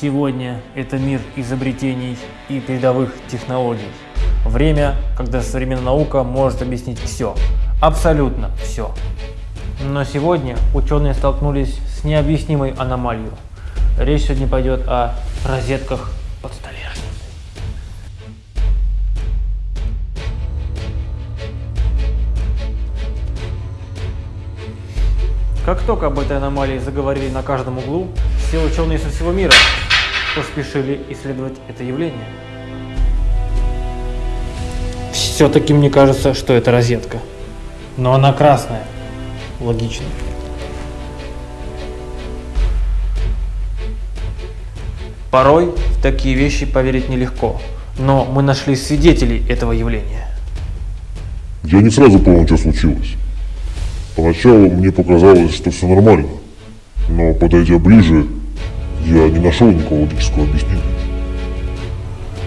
Сегодня это мир изобретений и передовых технологий. Время, когда современная наука может объяснить все, абсолютно все. Но сегодня ученые столкнулись с необъяснимой аномалией. Речь сегодня пойдет о розетках Как только об этой аномалии заговорили на каждом углу, все ученые со всего мира поспешили исследовать это явление. Все-таки мне кажется, что это розетка. Но она красная. Логично. Порой в такие вещи поверить нелегко, но мы нашли свидетелей этого явления. Я не сразу понял, что случилось. Поначалу мне показалось, что все нормально, но подойдя ближе, я не нашел никакого логического объяснения.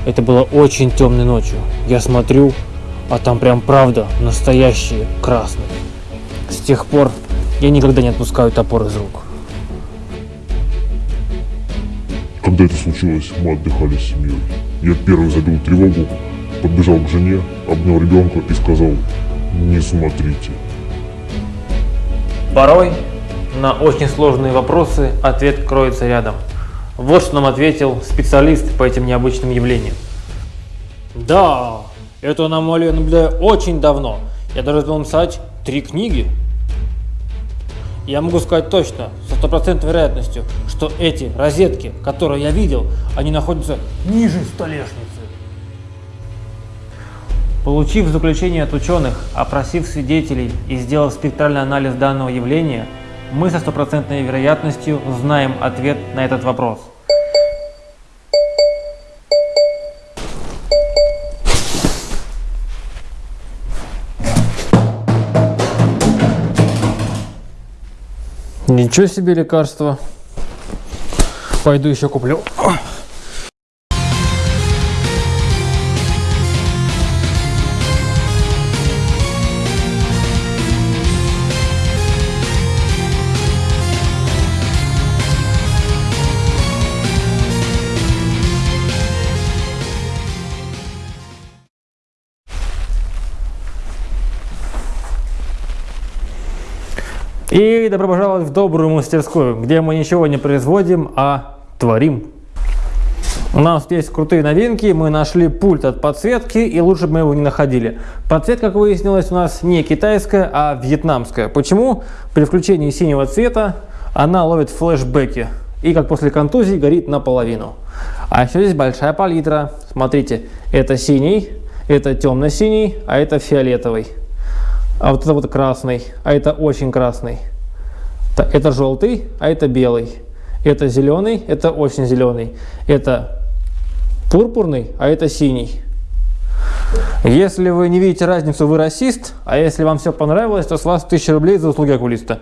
Это было очень темной ночью. Я смотрю, а там прям правда настоящие красные. С тех пор я никогда не отпускаю топор из рук. Когда это случилось, мы отдыхали с семьей. Я первый забил тревогу, подбежал к жене, обнял ребенка и сказал, не смотрите. Порой на очень сложные вопросы ответ кроется рядом. Вот что нам ответил специалист по этим необычным явлениям. Да, эту аномалию наблюдаю очень давно. Я даже успел написать три книги. Я могу сказать точно, со стопроцентной вероятностью, что эти розетки, которые я видел, они находятся ниже столешницы. Получив заключение от ученых, опросив свидетелей и сделав спектральный анализ данного явления, мы со стопроцентной вероятностью знаем ответ на этот вопрос. Ничего себе лекарство. Пойду еще куплю. И добро пожаловать в добрую мастерскую, где мы ничего не производим, а творим. У нас есть крутые новинки, мы нашли пульт от подсветки, и лучше бы мы его не находили. Подсветка, как выяснилось, у нас не китайская, а вьетнамская. Почему? При включении синего цвета она ловит флешбеки, и как после контузии горит наполовину. А еще здесь большая палитра. Смотрите, это синий, это темно-синий, а это фиолетовый а вот это вот красный, а это очень красный. Это желтый, а это белый. Это зеленый, это очень зеленый. Это пурпурный, а это синий. Если вы не видите разницу, вы расист, а если вам все понравилось, то с вас 1000 рублей за услуги окулиста.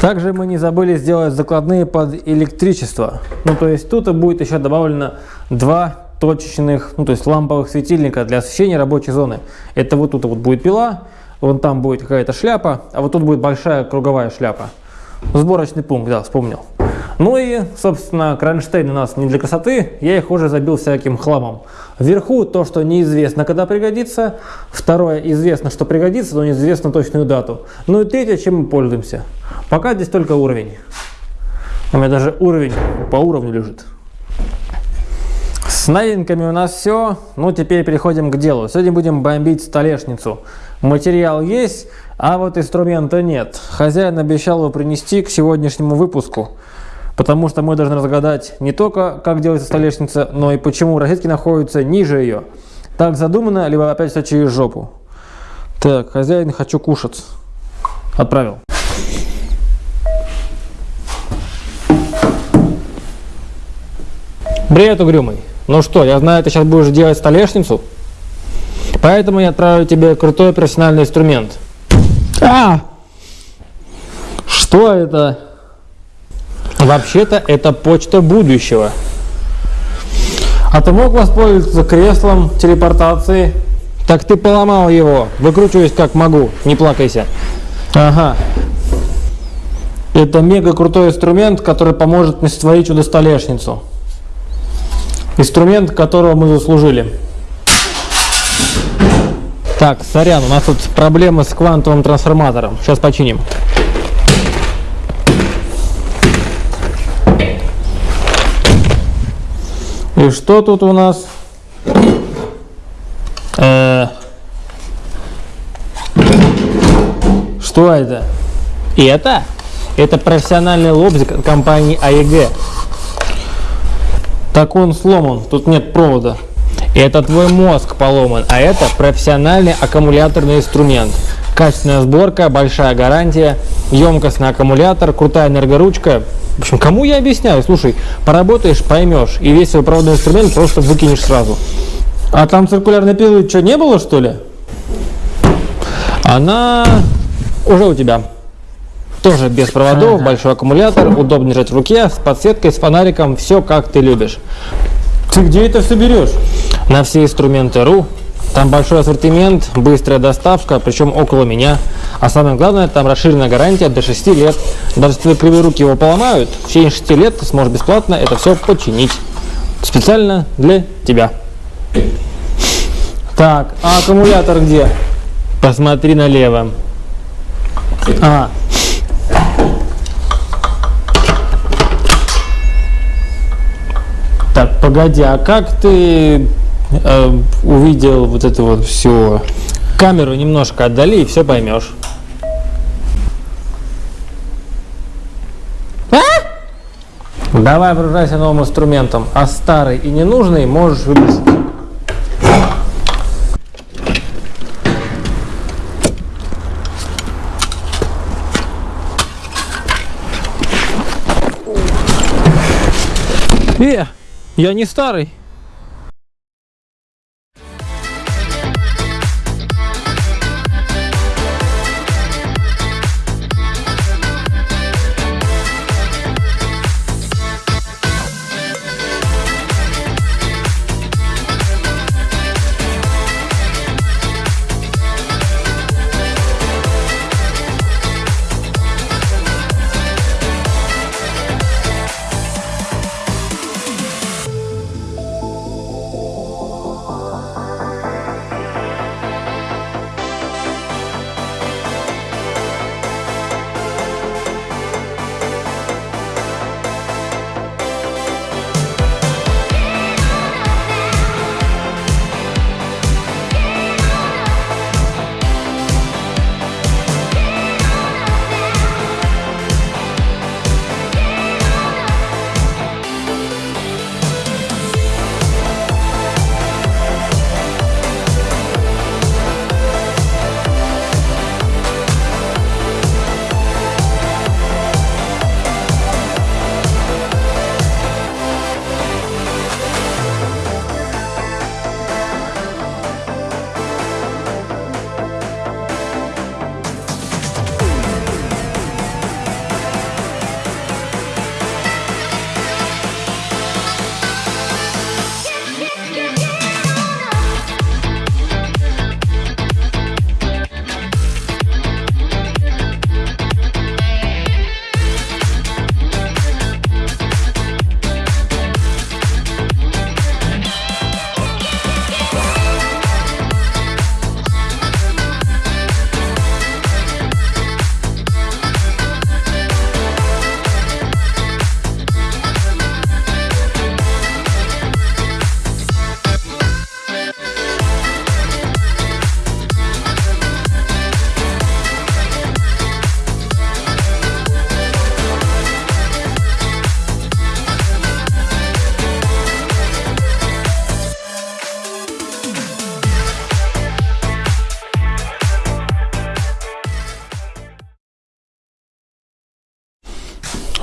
Также мы не забыли сделать закладные под электричество. Ну, то есть тут будет еще добавлено два точечных, ну то есть ламповых светильника для освещения рабочей зоны. Это вот тут вот будет пила, вон там будет какая-то шляпа, а вот тут будет большая круговая шляпа. Сборочный пункт, да, вспомнил. Ну и, собственно, кронштейн у нас не для красоты, я их уже забил всяким хламом. Вверху то, что неизвестно, когда пригодится. Второе, известно, что пригодится, но неизвестно точную дату. Ну и третье, чем мы пользуемся. Пока здесь только уровень. У меня даже уровень по уровню лежит. С новинками у нас все. Ну, теперь переходим к делу. Сегодня будем бомбить столешницу. Материал есть, а вот инструмента нет. Хозяин обещал его принести к сегодняшнему выпуску. Потому что мы должны разгадать не только, как делается столешница, но и почему розетки находятся ниже ее. Так задумано, либо опять все через жопу. Так, хозяин, хочу кушать. Отправил. Привет, угрюмый. Ну что, я знаю, ты сейчас будешь делать столешницу, поэтому я отправлю тебе крутой профессиональный инструмент. А! Что это? Вообще-то это почта будущего. А ты мог воспользоваться креслом телепортации? Так ты поломал его. Выкручиваюсь как могу. Не плакайся. Ага. Это мега крутой инструмент, который поможет мне сотворить чудо-столешницу. Инструмент, которого мы заслужили. Так, сорян, у нас тут проблемы с квантовым трансформатором. Сейчас починим. И что тут у нас? Э, Что это? Это? Это профессиональный лобзик компании АЕГ. Так он сломан, тут нет провода. Это твой мозг поломан, а это профессиональный аккумуляторный инструмент. Качественная сборка, большая гарантия, емкостный аккумулятор, крутая энергоручка. В общем, кому я объясняю? Слушай, поработаешь, поймешь, и весь свой проводной инструмент просто выкинешь сразу. А там циркулярной пилы что, не было, что ли? Она уже у тебя. Тоже без проводов, большой аккумулятор, удобно держать в руке, с подсветкой, с фонариком, все как ты любишь. Ты где это все берешь? На все инструменты РУ. Там большой ассортимент, быстрая доставка, причем около меня. А самое главное, там расширенная гарантия до 6 лет. Даже если кривые руки его поломают, в течение 6 лет ты сможешь бесплатно это все починить. Специально для тебя. Так, а аккумулятор где? Посмотри налево. А. Так, погоди, а как ты э, увидел вот это вот все? Камеру немножко отдали и все поймешь. А? Давай вооружайся новым инструментом, а старый и ненужный можешь выбросить. Э, я не старый.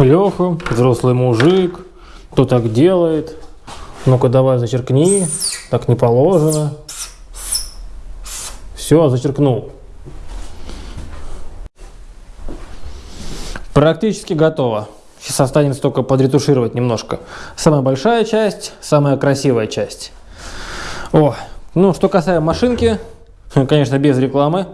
Леха, взрослый мужик, кто так делает? Ну-ка давай зачеркни, так не положено. Все, зачеркнул. Практически готово. Сейчас останется только подретушировать немножко. Самая большая часть, самая красивая часть. О, ну, что касаемо машинки, конечно, без рекламы.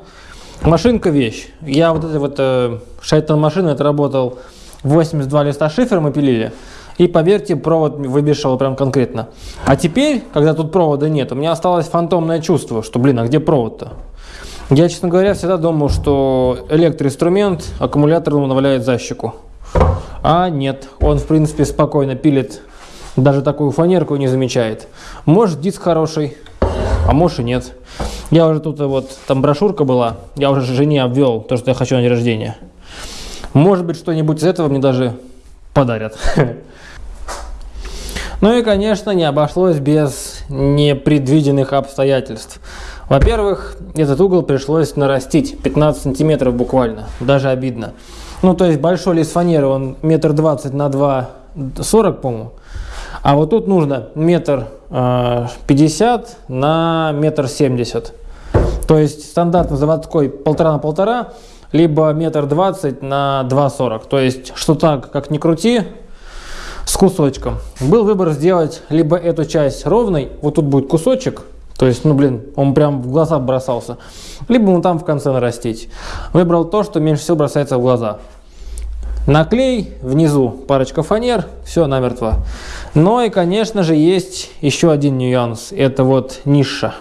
Машинка вещь. Я вот этой вот э, шайтан машины отработал работал 82 листа шифера мы пилили. И поверьте, провод выбешивал прям конкретно. А теперь, когда тут провода нет, у меня осталось фантомное чувство, что, блин, а где провод-то? Я, честно говоря, всегда думал, что электроинструмент аккумулятор наваляет за щеку. А нет, он, в принципе, спокойно пилит, даже такую фанерку не замечает. Может, диск хороший, а может и нет. Я уже тут, вот, там брошюрка была, я уже жене обвел то, что я хочу на день рождения. Может быть, что-нибудь из этого мне даже подарят. Ну и, конечно, не обошлось без непредвиденных обстоятельств. Во-первых, этот угол пришлось нарастить 15 сантиметров буквально, даже обидно. Ну, то есть большой лист фанеры, он метр двадцать на два сорок, по-моему. А вот тут нужно метр э, пятьдесят на метр семьдесят. То есть стандартно заводской полтора на полтора, либо метр двадцать на два сорок. То есть что так, как ни крути, с кусочком. Был выбор сделать либо эту часть ровной, вот тут будет кусочек, то есть, ну блин, он прям в глаза бросался, либо он там в конце нарастить. Выбрал то, что меньше всего бросается в глаза. Наклей, внизу парочка фанер, все намертво. Но и, конечно же, есть еще один нюанс, это вот ниша.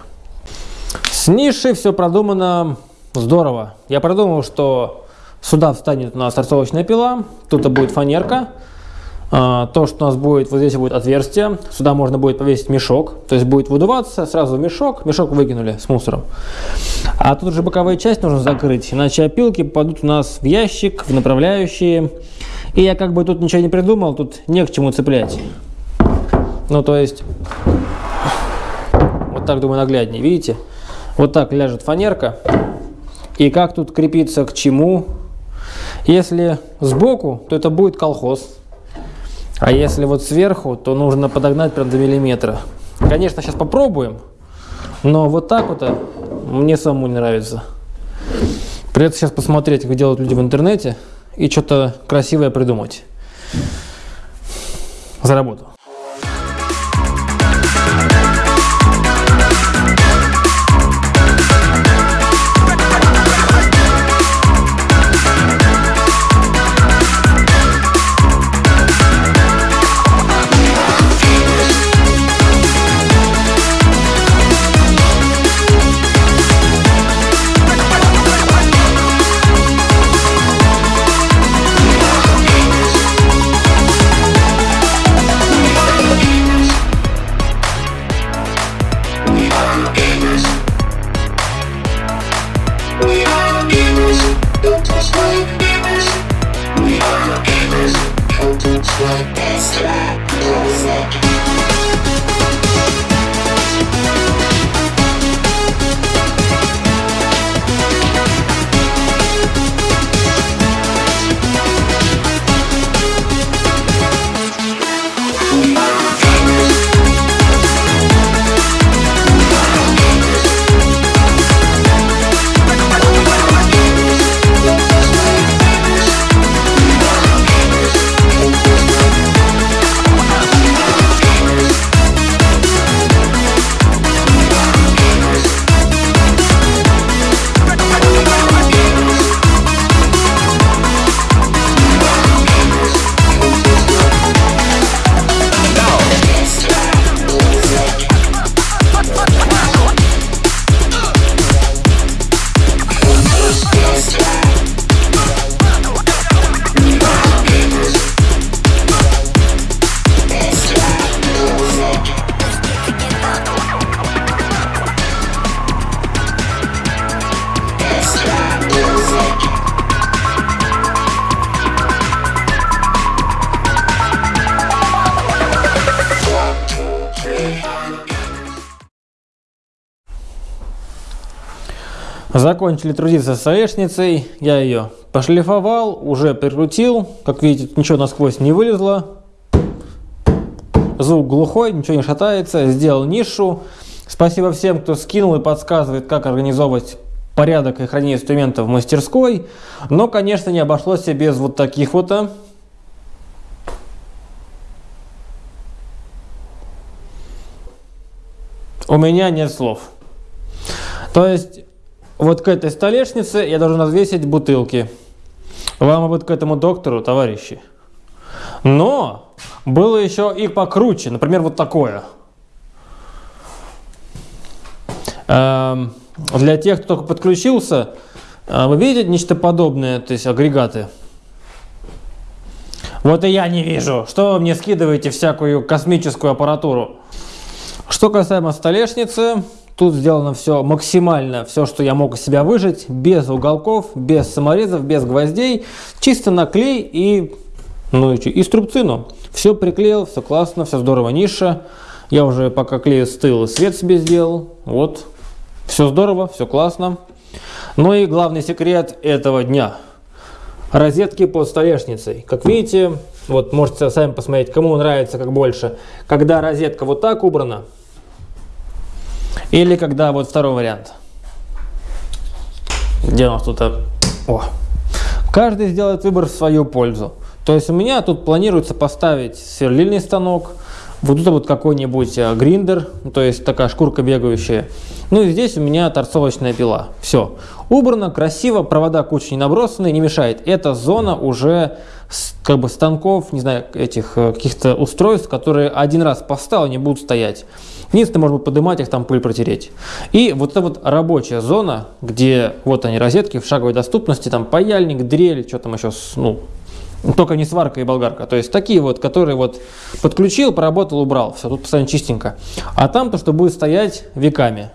С нишей все продумано здорово. Я продумал, что сюда встанет у нас торцовочная пила, тут будет фанерка, а, то, что у нас будет, вот здесь будет отверстие, сюда можно будет повесить мешок, то есть будет выдуваться, сразу мешок, мешок выкинули с мусором. А тут уже боковая часть нужно закрыть, иначе опилки попадут у нас в ящик, в направляющие. И я как бы тут ничего не придумал, тут не к чему цеплять. Ну, то есть, вот так, думаю, нагляднее, видите? Вот так ляжет фанерка. И как тут крепиться к чему? Если сбоку, то это будет колхоз. А если вот сверху, то нужно подогнать прям до миллиметра. Конечно, сейчас попробуем, но вот так вот а, мне самому не нравится. Придется сейчас посмотреть, как делают люди в интернете, и что-то красивое придумать. За работу. Закончили трудиться с столешницей, я ее пошлифовал, уже прикрутил. Как видите, ничего насквозь не вылезло. Звук глухой, ничего не шатается. Сделал нишу. Спасибо всем, кто скинул и подсказывает, как организовывать порядок и хранение инструментов в мастерской. Но, конечно, не обошлось без вот таких вот а. У меня нет слов. То есть вот к этой столешнице я должен развесить бутылки. Вам бы к этому доктору, товарищи. Но было еще и покруче. Например, вот такое. Эм, для тех, кто только подключился, э, вы видите нечто подобное, то есть агрегаты? Вот и я не вижу. Что вы мне скидываете всякую космическую аппаратуру? Что касаемо столешницы, тут сделано все максимально, все, что я мог из себя выжить, без уголков, без саморезов, без гвоздей, чисто наклей и, ну, и струбцину. Все приклеил, все классно, все здорово, ниша. Я уже пока клей стыл, свет себе сделал. Вот, все здорово, все классно. Ну и главный секрет этого дня. Розетки под столешницей. Как видите, вот можете сами посмотреть, кому нравится как больше. Когда розетка вот так убрана, или когда вот второй вариант. Где у нас тут? О. Каждый сделает выбор в свою пользу. То есть у меня тут планируется поставить сверлильный станок, вот тут вот какой-нибудь э, гриндер, то есть такая шкурка бегающая. Ну и здесь у меня торцовочная пила. Все. Убрано, красиво, провода куча не набросаны, не мешает. Эта зона уже как бы станков, не знаю, этих э, каких-то устройств, которые один раз поставил, они будут стоять. Единственное, можно поднимать их, там пыль протереть. И вот эта вот рабочая зона, где вот они розетки в шаговой доступности, там паяльник, дрель, что там еще, ну, только не сварка и болгарка. То есть такие вот, которые вот подключил, поработал, убрал. Все, тут постоянно чистенько. А там то, что будет стоять веками.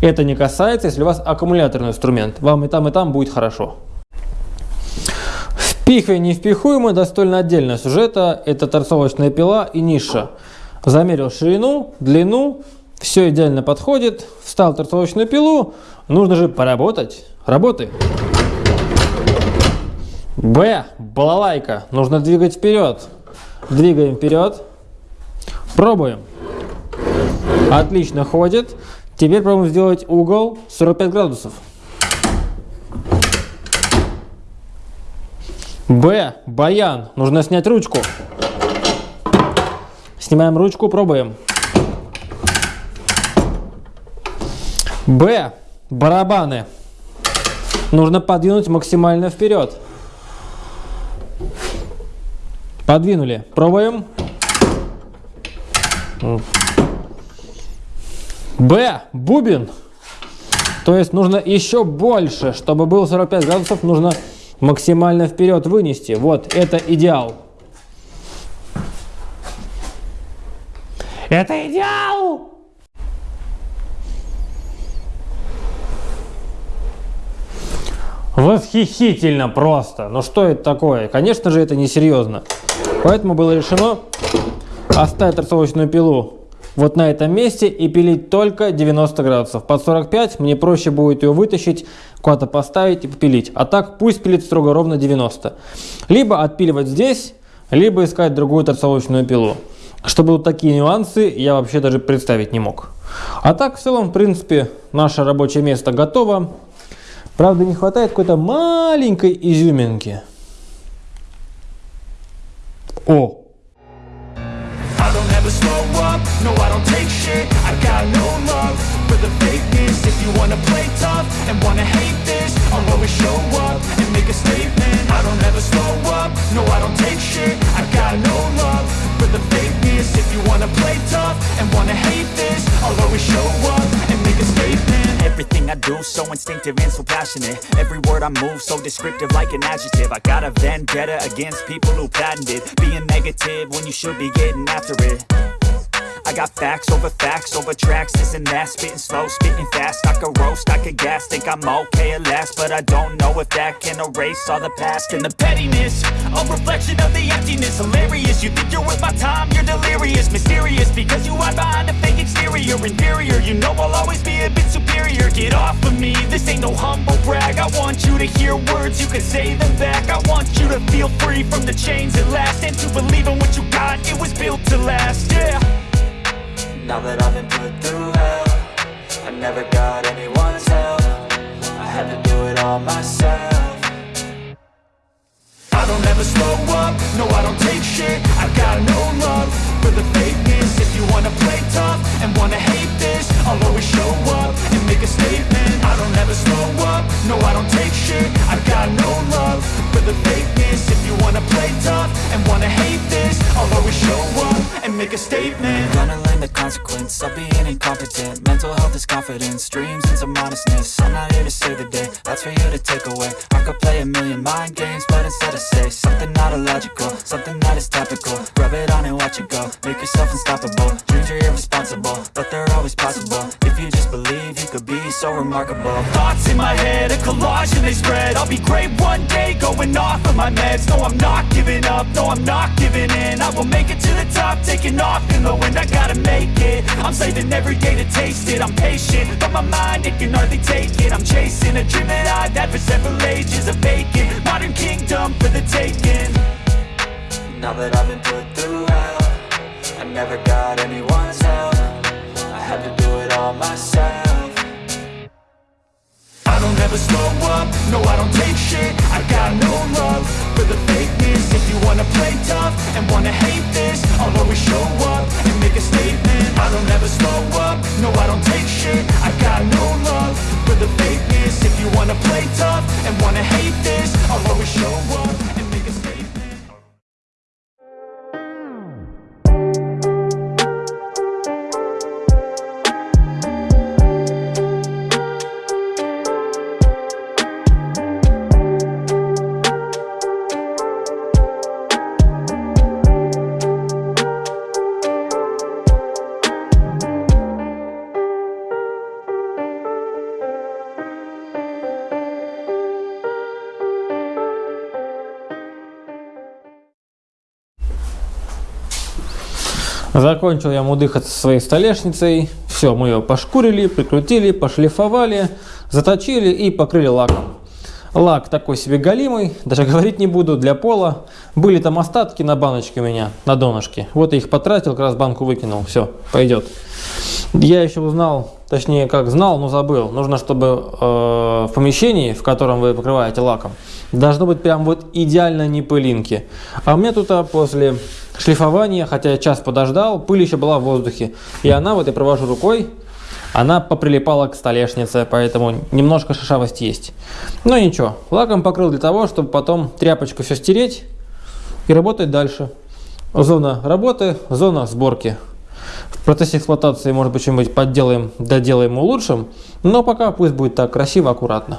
Это не касается, если у вас аккумуляторный инструмент. Вам и там, и там будет хорошо. Впихивание невпихуемое достойно отдельного сюжета. Это торцовочная пила и ниша. Замерил ширину, длину, все идеально подходит. Встал торцовочную пилу, нужно же поработать. Работай. Б. Балалайка. Нужно двигать вперед. Двигаем вперед. Пробуем. Отлично ходит. Теперь пробуем сделать угол 45 градусов. Б. Баян. Нужно снять ручку. Снимаем ручку, пробуем. Б. Барабаны. Нужно подвинуть максимально вперед. Подвинули. Пробуем. Б. Бубен. То есть нужно еще больше, чтобы было 45 градусов, нужно максимально вперед вынести. Вот, это идеал. Это идеал! Восхитительно просто. Ну что это такое? Конечно же, это несерьезно. Поэтому было решено оставить торцовочную пилу вот на этом месте и пилить только 90 градусов. Под 45 мне проще будет ее вытащить, куда-то поставить и попилить. А так пусть пилит строго ровно 90. Либо отпиливать здесь, либо искать другую торцовочную пилу. Чтобы вот такие нюансы я вообще даже представить не мог. А так в целом, в принципе, наше рабочее место готово. Правда, не хватает какой-то маленькой изюминки. О! I don't ever slow up, no I don't take shit I got no love for the fakeness If you wanna play tough and wanna hate this I'll always show up and make a statement. Everything I do so instinctive and so passionate. Every word I move so descriptive like an adjective. I got a vendetta against people who patented Being negative when you should be getting after it I got facts over facts over tracks, this and that. Spitting slow, spitting fast, I could roast, I could gas. Think I'm okay at last, but I don't know if that can erase all the past. And the pettiness, a reflection of the emptiness. Hilarious, you think you're worth my time, you're delirious. Mysterious, because you hide behind a fake exterior. Inferior, you know I'll always be a bit superior. Get off of me, this ain't no humble brag. I want you to hear words, you can say them back. I want you to feel free from the chains at last. And to believe in what you got, it was built to last, yeah now that I've been put through hell I never got anyone's help. I had to do it all myself. I don't ever slow up, no I don't take shit. I got no love for the fakeness. If you wanna play tough and wanna hate this I'll always show up and make a statement. I don't ever slow up, no I don't take shit. I got no love for the fakeness. If you wanna play tough and wanna hate this I'll always show up and make a statement consequence of being incompetent Mental health is confidence, dreams and some modestness. I'm not here to save the day, that's for you to take away. I could play a million mind games, but instead I say Something not illogical, something that is topical. Rub it on and watch it go, make yourself unstoppable. Dreams are irresponsible, but they're always possible. If you just believe, you could be so remarkable. Thoughts in my head, a collage and they spread. I'll be great one day, going off of my meds. No, I'm not giving up, no, I'm not giving in. I will make it to the top, taking off in the wind. I gotta make it, I'm saving every day to taste it. I'm patient, but my mind, it can hardly take it. I'm chasing a dream that I've had for several ages A vacant, modern kingdom for the taking. Now that I've been put through hell I never got anyone's help. I had to do it all myself. I don't ever slow up, no I don't take shit. I got no love for the fakeness. If you wanna play tough and wanna hate this I'll always show up and make a statement. I don't ever slow up, no I don't take shit. I got no love for the fakeness. If you wanna play tough and wanna hate this I'll always show up Закончил я мудыхаться со своей столешницей. Все, мы ее пошкурили, прикрутили, пошлифовали, заточили и покрыли лаком. Лак такой себе галимый, даже говорить не буду, для пола. Были там остатки на баночке у меня, на донышке. Вот я их потратил, как раз банку выкинул. Все, пойдет. Я еще узнал, точнее как знал, но забыл. Нужно, чтобы э, в помещении, в котором вы покрываете лаком, должно быть прям вот идеально не пылинки. А у меня тут а, после шлифования, хотя я час подождал, пыль еще была в воздухе. И она, вот я провожу рукой, она поприлипала к столешнице, поэтому немножко шишавость есть. Но ничего, лаком покрыл для того, чтобы потом тряпочку все стереть и работать дальше. Зона работы, зона сборки. В процессе эксплуатации, может быть, что-нибудь подделаем, доделаем, улучшим, но пока пусть будет так красиво, аккуратно.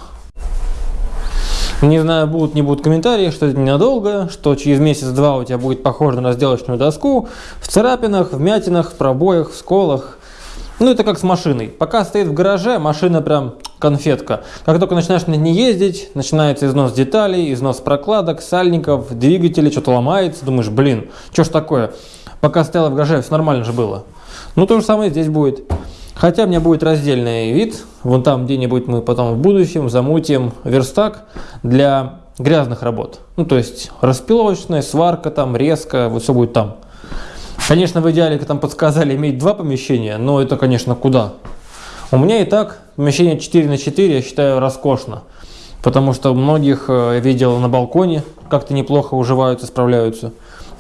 Не знаю, будут, не будут комментарии, что это ненадолго, что через месяц-два у тебя будет похоже на разделочную доску, в царапинах, в мятинах, в пробоях, в сколах. Ну, это как с машиной. Пока стоит в гараже, машина прям конфетка. Как только начинаешь на ней ездить, начинается износ деталей, износ прокладок, сальников, двигателей, что-то ломается. Думаешь, блин, что ж такое? Пока стояла в гараже, все нормально же было. Ну, то же самое здесь будет. Хотя у меня будет раздельный вид. Вон там где-нибудь мы потом в будущем замутим верстак для грязных работ. Ну, то есть распиловочная, сварка там, резка, вот все будет там. Конечно, в идеале, как там подсказали, иметь два помещения, но это, конечно, куда? У меня и так помещение 4 на 4, я считаю, роскошно. Потому что многих э, я видел на балконе, как-то неплохо уживаются, справляются.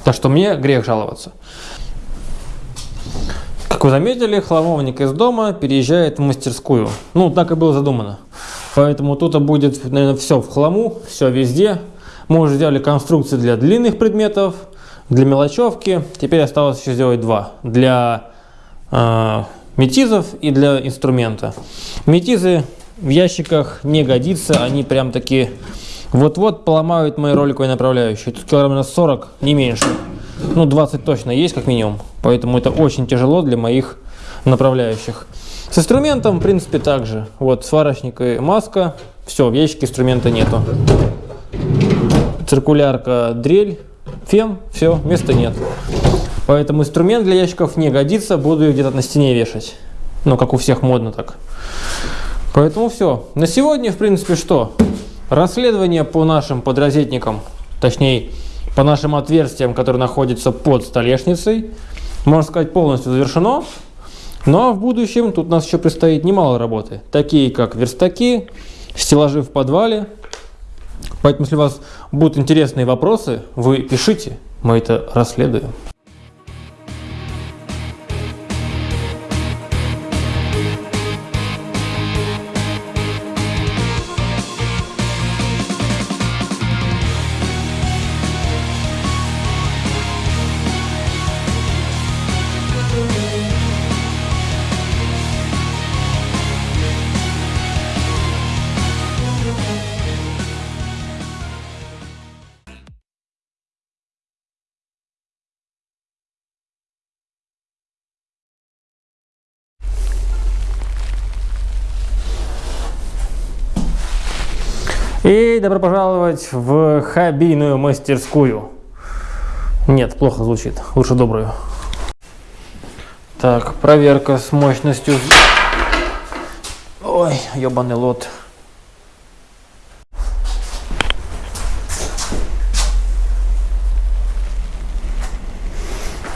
Так что мне грех жаловаться. Вы заметили, хламовник из дома переезжает в мастерскую. Ну, так и было задумано. Поэтому тут будет, наверное, все в хламу, все везде. Мы уже сделали конструкции для длинных предметов, для мелочевки. Теперь осталось еще сделать два. Для э, метизов и для инструмента. Метизы в ящиках не годится, они прям такие вот-вот поломают мои роликовые направляющие. Тут килограмм на 40, не меньше. Ну, 20 точно есть, как минимум. Поэтому это очень тяжело для моих направляющих. С инструментом, в принципе, также. Вот сварочник и маска. Все, в ящике инструмента нету. Циркулярка, дрель, фен, все, места нет. Поэтому инструмент для ящиков не годится, буду ее где-то на стене вешать. Ну, как у всех модно так. Поэтому все. На сегодня, в принципе, что? Расследование по нашим подрозетникам, точнее, по нашим отверстиям, которые находятся под столешницей, можно сказать, полностью завершено. Но в будущем тут у нас еще предстоит немало работы, такие как верстаки, стеллажи в подвале. Поэтому, если у вас будут интересные вопросы, вы пишите, мы это расследуем. И добро пожаловать в хоббийную мастерскую. Нет, плохо звучит. Лучше добрую. Так, проверка с мощностью. Ой, ебаный лот.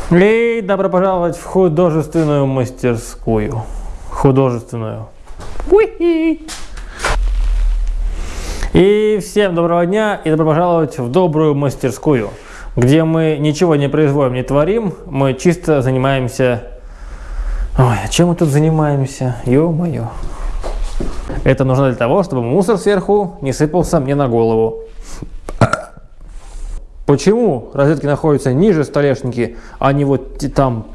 И добро пожаловать в художественную мастерскую. Художественную. Уи! И всем доброго дня и добро пожаловать в добрую мастерскую, где мы ничего не производим, не творим, мы чисто занимаемся... Ой, а чем мы тут занимаемся? Ё-моё. Это нужно для того, чтобы мусор сверху не сыпался мне на голову. Почему розетки находятся ниже столешники, а не вот там,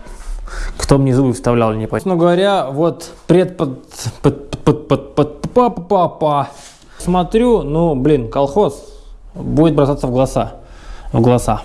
кто мне зубы вставлял, не понятно. Но говоря, вот пред под, под, под, под, под, па, па, па, смотрю, ну, блин, колхоз будет бросаться в глаза. В глаза.